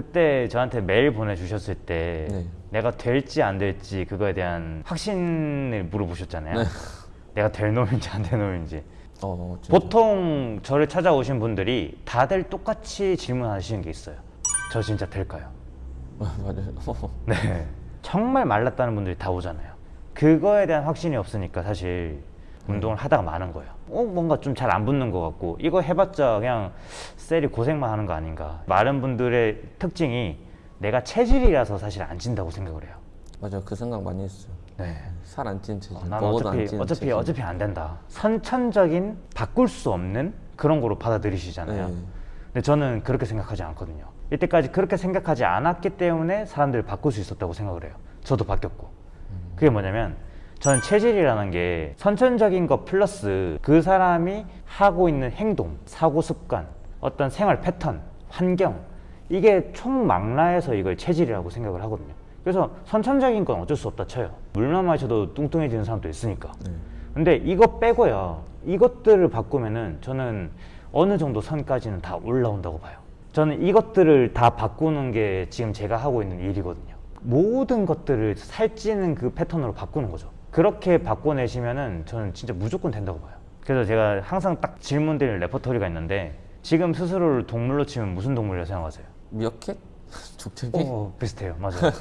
그때 저한테 메일 보내주셨을 때 네. 내가 될지 안 될지 그거에 대한 확신을 물어보셨잖아요. 네. 내가 될 놈인지 안 될 놈인지. 어, 진짜. 보통 저를 찾아오신 분들이 다들 똑같이 질문하시는 게 있어요. 저 진짜 될까요? 아, 맞아요. 네. 정말 말랐다는 분들이 다 오잖아요. 그거에 대한 확신이 없으니까 사실 운동을 하다가 마는 거예요. 어, 뭔가 좀 잘 안 붙는 것 같고 이거 해봤자 그냥 셀이 고생만 하는 거 아닌가. 마른 분들의 특징이 내가 체질이라서 사실 안 찐다고 생각을 해요. 맞아요. 그 생각 많이 했어요. 네. 살 안 찐 체질. 어, 난 먹어도 안 어차피 찌는 어차피 체질. 어차피 안 된다. 선천적인 바꿀 수 없는 그런 거로 받아들이시잖아요. 네. 근데 저는 그렇게 생각하지 않거든요. 이때까지 그렇게 생각하지 않았기 때문에 사람들을 바꿀 수 있었다고 생각을 해요. 저도 바뀌었고. 그게 뭐냐면 저는 체질이라는 게 선천적인 것 플러스 그 사람이 하고 있는 행동, 사고 습관, 어떤 생활 패턴, 환경 이게 총망라해서 이걸 체질이라고 생각을 하거든요. 그래서 선천적인 건 어쩔 수 없다 쳐요. 물만 마셔도 뚱뚱해지는 사람도 있으니까. 네. 근데 이거 빼고요. 이것들을 바꾸면은 저는 어느 정도 선까지는 다 올라온다고 봐요. 저는 이것들을 다 바꾸는 게 지금 제가 하고 있는 일이거든요. 모든 것들을 살찌는 그 패턴으로 바꾸는 거죠. 그렇게 바꿔내시면은 저는 진짜 무조건 된다고 봐요. 그래서 제가 항상 딱 질문드리는 레퍼토리가 있는데 지금 스스로를 동물로 치면 무슨 동물이라고 생각하세요? 미어캣? 족제비? 어, 비슷해요. 맞아요.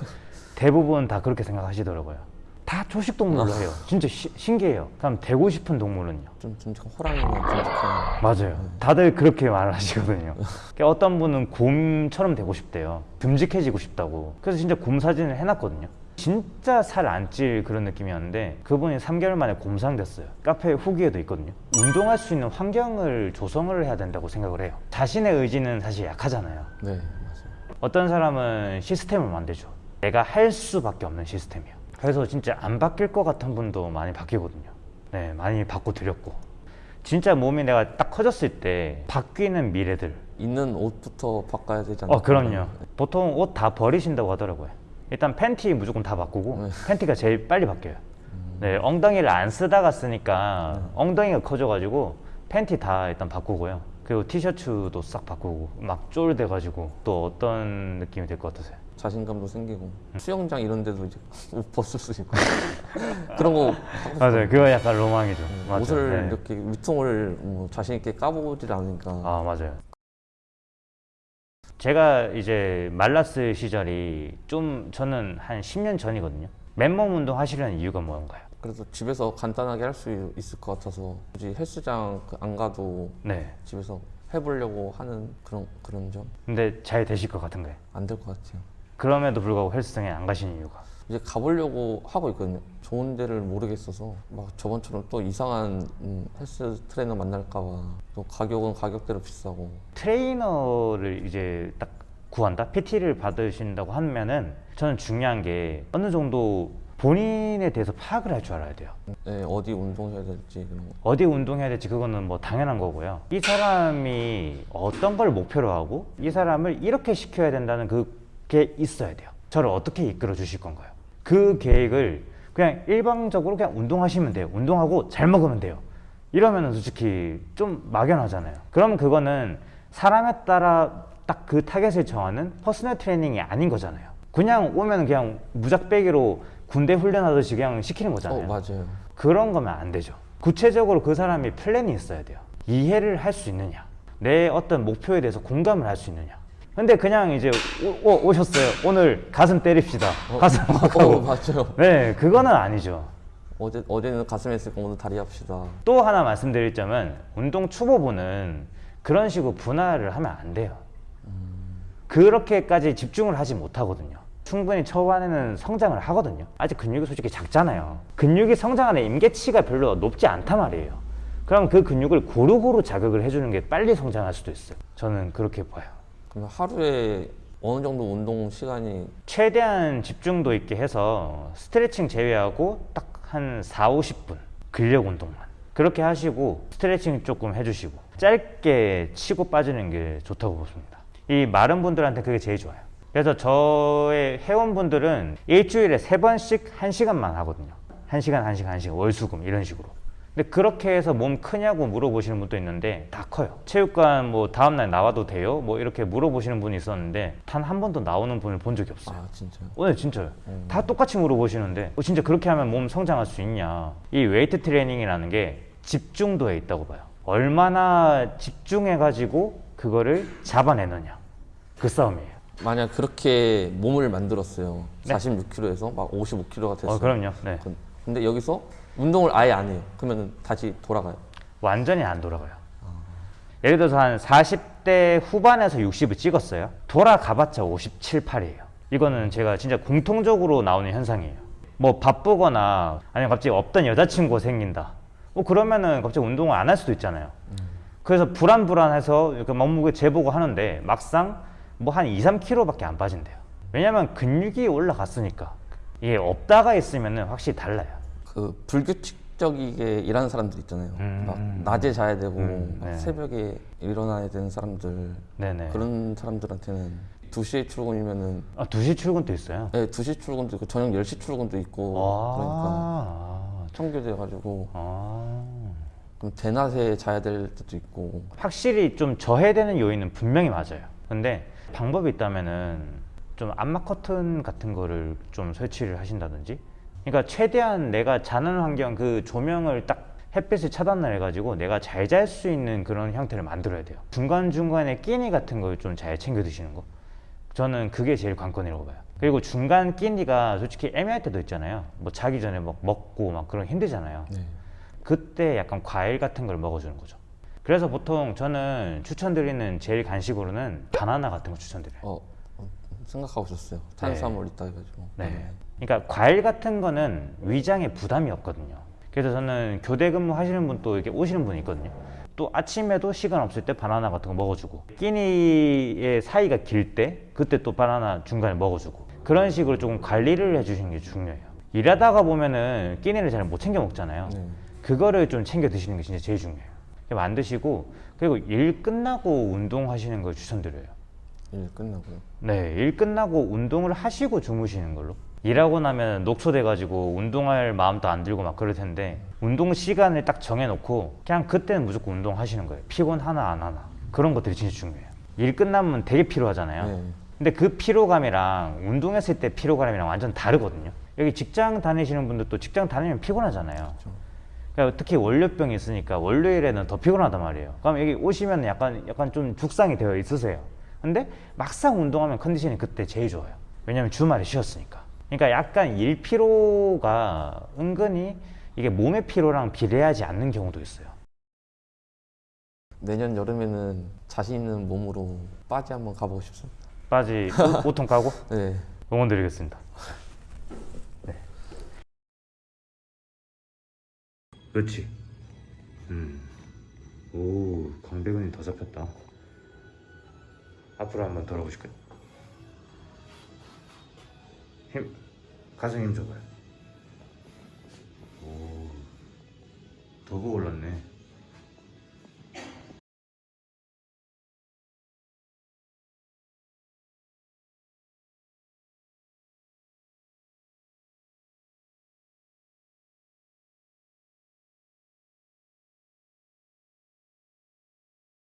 대부분 다 그렇게 생각하시더라고요. 다 초식 동물로 해요. 진짜 시- 신기해요. 그럼 되고 싶은 동물은요? 좀 듬직한 호랑이나 듬직한. 맞아요. 다들 그렇게 말을 하시거든요. 그러니까 어떤 분은 곰처럼 되고 싶대요. 듬직해지고 싶다고. 그래서 진짜 곰 사진을 해놨거든요. 진짜 살 안 찔 그런 느낌이었는데 그분이 3개월 만에 곰상 됐어요. 카페 후기에도 있거든요. 운동할 수 있는 환경을 조성을 해야 된다고 생각을 해요. 자신의 의지는 사실 약하잖아요. 네, 맞아요. 어떤 사람은 시스템을 만들죠. 내가 할 수밖에 없는 시스템이요. 그래서 진짜 안 바뀔 것 같은 분도 많이 바뀌거든요. 네, 많이 바꿔 드렸고. 진짜 몸이 내가 딱 커졌을 때 바뀌는 미래들. 있는 옷부터 바꿔야 않나요? 어, 그럼요. 보통 옷 다 버리신다고 하더라고요. 일단 팬티 무조건 다 바꾸고 네. 팬티가 제일 빨리 바뀌어요. 네, 엉덩이를 안 쓰다가 쓰니까 엉덩이가 커져가지고 팬티 다 일단 바꾸고요. 그리고 티셔츠도 싹 바꾸고 막 쫄돼가지고 또 어떤 느낌이 될 것 같으세요? 자신감도 생기고 수영장 이런 데도 이제 옷 벗을 수 있고 그런 거 맞아요. 그거 약간 로망이죠. 맞아요. 옷을 네. 이렇게 위통을 뭐 자신 있게 까보질 않으니까 아 맞아요. 제가 이제 말랐을 시절이 좀 저는 한 10년 전이거든요. 맨몸 운동 하시려는 이유가 뭔가요? 그래서 집에서 간단하게 할 수 있을 것 같아서 굳이 헬스장 그안 가도 네. 집에서 해보려고 하는 그런 그런 점안될것 근데 잘 되실 것 같은가요? 같아요. 그럼에도 불구하고 헬스장에 안 가시는 이유가? 이제 가보려고 하고 있거든요. 좋은 데를 모르겠어서 막 저번처럼 또 이상한 음, 헬스 트레이너 만날까봐 또 가격은 가격대로 비싸고 트레이너를 이제 딱 구한다? PT를 받으신다고 하면은 저는 중요한 게 어느 정도 본인에 대해서 파악을 할 줄 알아야 돼요. 네, 어디 운동해야 될지 그런 거. 어디 운동해야 될지 그거는 뭐 당연한 거고요. 이 사람이 어떤 걸 목표로 하고 이 사람을 이렇게 시켜야 된다는 그게 있어야 돼요. 저를 어떻게 이끌어 주실 건가요? 그 계획을 그냥 일방적으로 그냥 운동하시면 돼요. 운동하고 잘 먹으면 돼요. 이러면은 솔직히 좀 막연하잖아요. 그럼 그거는 사람에 따라 딱 그 타겟을 정하는 personal training이 아닌 거잖아요. 그냥 오면 그냥 무작배기로 군대 훈련하듯이 그냥 시키는 어 거잖아요. 맞아요. 그런 거면 안 되죠. 구체적으로 그 사람이 플랜이 있어야 돼요. 이해를 할 수 있느냐. 내 어떤 목표에 대해서 공감을 할 수 있느냐. 근데 그냥 이제 오, 오, 오셨어요. 오늘 가슴 때립시다. 가슴 막어 하고. 맞아요. 네, 그거는 아니죠. 어제 어제는 가슴 했으니까 오늘 다리 합시다. 또 하나 말씀드릴 점은 운동 초보분은 그런 식으로 분할을 하면 안 돼요. 그렇게까지 집중을 하지 못하거든요. 충분히 초반에는 성장을 하거든요. 아직 근육이 솔직히 작잖아요. 근육이 성장하는 임계치가 별로 높지 않단 말이에요. 그럼 그 근육을 고루고루 자극을 해주는 게 빨리 성장할 수도 있어요. 저는 그렇게 봐요. 그러면 하루에 어느 정도 운동 시간이 최대한 집중도 있게 해서 스트레칭 제외하고 딱 한 4, 50분 근력 운동만 그렇게 하시고 스트레칭 조금 해주시고 짧게 치고 빠지는 게 좋다고 보십니다. 이 마른 분들한테 그게 제일 좋아요. 그래서 저의 회원분들은 일주일에 세 번씩 한 시간만 하거든요. 한 시간 한 시간 한 시간 월수금 이런 식으로 근데 그렇게 해서 몸 크냐고 물어보시는 분도 있는데 다 커요. 체육관 뭐 다음날 나와도 돼요? 뭐 이렇게 물어보시는 분이 있었는데 단 한 번도 나오는 분을 본 적이 없어요. 아 진짜요? 오늘 진짜요. 음. 다 똑같이 물어보시는데 어, 진짜 그렇게 하면 몸 성장할 수 있냐. 이 웨이트 트레이닝이라는 게 집중도에 있다고 봐요. 얼마나 집중해가지고 그거를 잡아내느냐. 그 싸움이에요. 만약 그렇게 몸을 만들었어요. 네. 46kg에서 막 55kg가 됐어요. 어, 그럼요. 네. 그- 근데 여기서 운동을 아예 안 해요. 그러면 다시 돌아가요. 완전히 안 돌아가요. 예를 들어서 한 40대 후반에서 60을 찍었어요. 돌아가봤자 57, 8이에요. 이거는 제가 진짜 공통적으로 나오는 현상이에요. 뭐 바쁘거나 아니면 갑자기 없던 여자친구가 생긴다. 뭐 그러면은 갑자기 운동을 안 할 수도 있잖아요. 그래서 불안불안해서 이렇게 몸무게 재보고 하는데 막상 뭐 한 2, 3kg밖에 안 빠진대요. 왜냐면 근육이 올라갔으니까. 이게 없다가 있으면은 확실히 달라요. 그 불규칙적이게 일하는 사람들 있잖아요. 음. 막 낮에 자야 되고 음, 막 네. 새벽에 일어나야 되는 사람들 네네. 그런 사람들한테는 2시에 출근이면은 아, 2시 출근도 있어요. 네, 2시 출근도 있고 저녁 10시 출근도 있고 그러니까 아, 청교돼 가지고 아. 그럼 대낮에 자야 될 때도 있고 확실히 좀 저해되는 요인은 분명히 맞아요. 근데 방법이 있다면은 좀 암막 커튼 같은 거를 좀 설치를 하신다든지. 그러니까 최대한 내가 자는 환경 그 조명을 딱 햇빛을 차단을 해가지고 내가 잘 잘 수 있는 그런 형태를 만들어야 돼요. 중간 중간에 끼니 같은 걸 좀 잘 챙겨 드시는 거. 저는 그게 제일 관건이라고 봐요. 그리고 중간 끼니가 솔직히 애매할 때도 있잖아요. 뭐 자기 전에 막 먹고 막 그런 거 힘들잖아요. 네. 그때 약간 과일 같은 걸 먹어주는 거죠. 그래서 보통 저는 추천드리는 제일 간식으로는 바나나 같은 거 추천드려요. 어, 어, 생각하고 있었어요. 탄수화물 있다 해가지고. 네. 그러니까 과일 같은 거는 위장에 부담이 없거든요. 그래서 저는 교대 근무 하시는 분 또 이렇게 오시는 분이 있거든요. 또 아침에도 시간 없을 때 바나나 같은 거 먹어주고 끼니의 사이가 길 때 그때 또 바나나 중간에 먹어주고 그런 식으로 조금 관리를 해주시는 게 중요해요. 일하다가 보면은 끼니를 잘 못 챙겨 먹잖아요. 네. 그거를 좀 챙겨 드시는 게 진짜 제일 중요해요. 안 드시고 그리고 일 끝나고 운동하시는 걸 추천드려요. 일 끝나고요. 네, 일 끝나고 운동을 하시고 주무시는 걸로. 일하고 나면 녹초돼가지고 운동할 마음도 안 들고 막 그럴 텐데 운동 시간을 딱 정해놓고 그냥 그때는 무조건 운동하시는 거예요. 피곤 하나 안 하나 그런 것들이 진짜 중요해요. 일 끝나면 되게 피로하잖아요. 네. 근데 그 피로감이랑 운동했을 때 피로감이랑 완전 다르거든요. 여기 직장 다니시는 분들도 직장 다니면 피곤하잖아요. 그러니까 특히 월요병이 있으니까 월요일에는 더 피곤하단 말이에요. 그럼 여기 오시면 약간 약간 좀 죽상이 되어 있으세요. 근데 막상 운동하면 컨디션이 그때 제일 좋아요. 왜냐면 주말에 쉬었으니까. 그러니까 약간 일 피로가 은근히 이게 몸의 피로랑 비례하지 않는 경우도 있어요. 내년 여름에는 자신 있는 몸으로 빠지 한번 가보고 싶습니다. 빠지 옷- 옷통 까고 네. 응원 드리겠습니다. 네. 그렇지. 음. 오, 광배근이 더 잡혔다. 앞으로 한번 돌아보실까요? 힘, 가슴 힘 줘봐요. 오, 더 부어 올랐네.